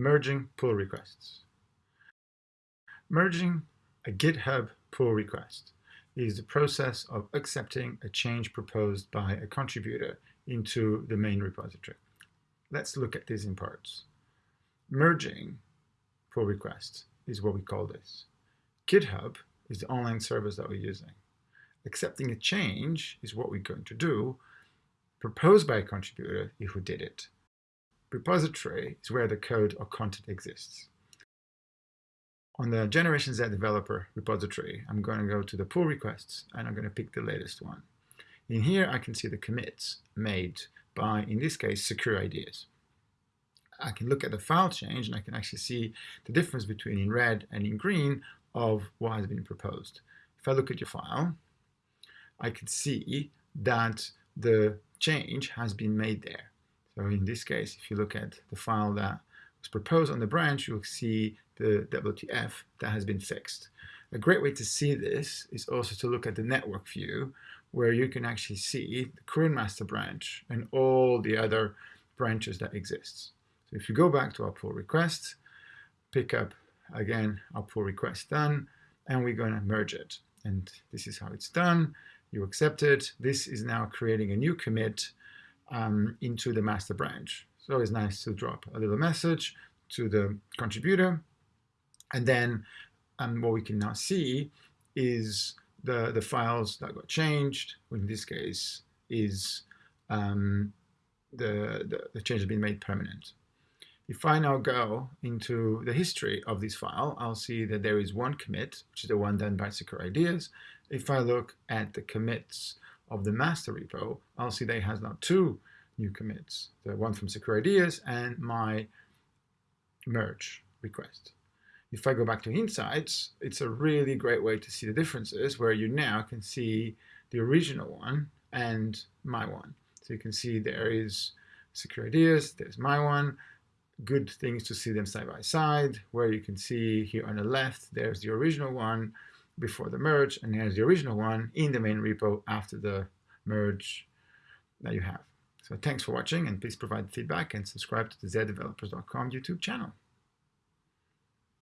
merging pull requests. Merging a GitHub pull request is the process of accepting a change proposed by a contributor into the main repository. Let's look at these in parts. Merging pull requests is what we call this. GitHub is the online service that we're using. Accepting a change is what we're going to do, proposed by a contributor if we did it. Repository is where the code or content exists. On the Generation Z developer repository, I'm going to go to the pull requests and I'm going to pick the latest one. In here, I can see the commits made by, in this case, Secure Ideas. I can look at the file change and I can actually see the difference between in red and in green of what has been proposed. If I look at your file, I can see that the change has been made there. So in this case, if you look at the file that was proposed on the branch, you'll see the WTF that has been fixed. A great way to see this is also to look at the network view, where you can actually see the current master branch and all the other branches that exist. So if you go back to our pull request, pick up again our pull request done, and we're going to merge it. And this is how it's done. You accept it. This is now creating a new commit um, into the master branch. So it's nice to drop a little message to the contributor. And then um, what we can now see is the, the files that got changed, in this case is um, the, the, the change has been made permanent. If I now go into the history of this file, I'll see that there is one commit, which is the one done by Secure Ideas. If I look at the commits of the master repo, that has now two new commits, the one from Secure Ideas and my merge request. If I go back to Insights, it's a really great way to see the differences where you now can see the original one and my one. So you can see there is Secure Ideas, there's my one, good things to see them side by side, where you can see here on the left, there's the original one before the merge, and here's the original one in the main repo after the merge that you have. So thanks for watching, and please provide feedback and subscribe to the zdevelopers.com YouTube channel.